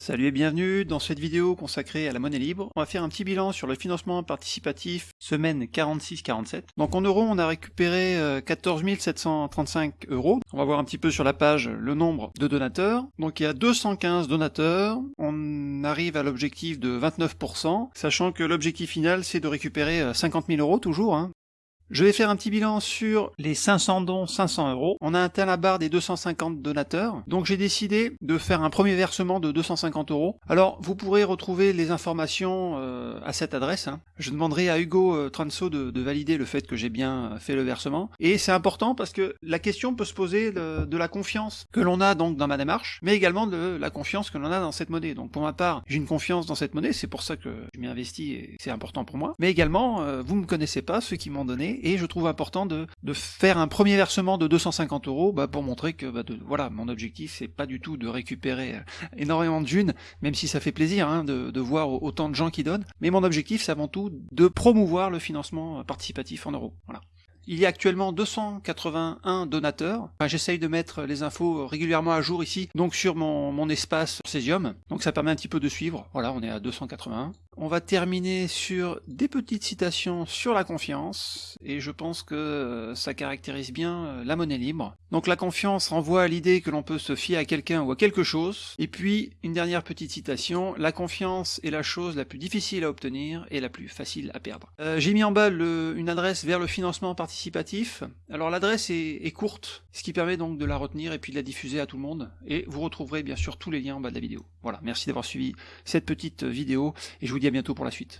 Salut et bienvenue dans cette vidéo consacrée à la monnaie libre. On va faire un petit bilan sur le financement participatif semaine 46-47. Donc en euros, on a récupéré 14 euh, 735 euros. On va voir un petit peu sur la page le nombre de donateurs. Donc il y a 215 donateurs. On arrive à l'objectif de 29%, sachant que l'objectif final c'est de récupérer 50 euh, 000 euros toujours. Hein. Je vais faire un petit bilan sur les 500 dons 500 euros. On a atteint la barre des 250 donateurs, donc j'ai décidé de faire un premier versement de 250 euros. Alors vous pourrez retrouver les informations euh, à cette adresse. Hein. Je demanderai à Hugo euh, Transo de, valider le fait que j'ai bien fait le versement. Et c'est important parce que la question peut se poser de, la confiance que l'on a donc dans ma démarche, mais également de la confiance que l'on a dans cette monnaie. Donc pour ma part, j'ai une confiance dans cette monnaie, c'est pour ça que je m'y investis et c'est important pour moi. Mais également, euh, vous ne me connaissez pas, ceux qui m'ont donné, et je trouve important de, faire un premier versement de 250 euros bah, pour montrer que bah, voilà mon objectif c'est pas du tout de récupérer euh, énormément de même si ça fait plaisir hein, de, voir autant de gens qui donnent, mais mon objectif c'est avant tout de promouvoir le financement participatif en euros. Voilà. Il y a actuellement 281 donateurs. J'essaye de mettre les infos régulièrement à jour ici, donc sur mon, mon espace Cesium. Donc ça permet un petit peu de suivre. Voilà, on est à 281. On va terminer sur des petites citations sur la confiance, et je pense que euh, ça caractérise bien euh, la monnaie libre. Donc la confiance renvoie à l'idée que l'on peut se fier à quelqu'un ou à quelque chose, et puis une dernière petite citation, la confiance est la chose la plus difficile à obtenir et la plus facile à perdre. Euh, j'ai mis en bas une adresse vers le financement participatif, alors l'adresse est, courte, ce qui permet donc de la retenir et puis de la diffuser à tout le monde, et vous retrouverez bien sûr tous les liens en bas de la vidéo. Voilà, merci d'avoir suivi cette petite vidéo, et je vous dis à bientôt pour la suite.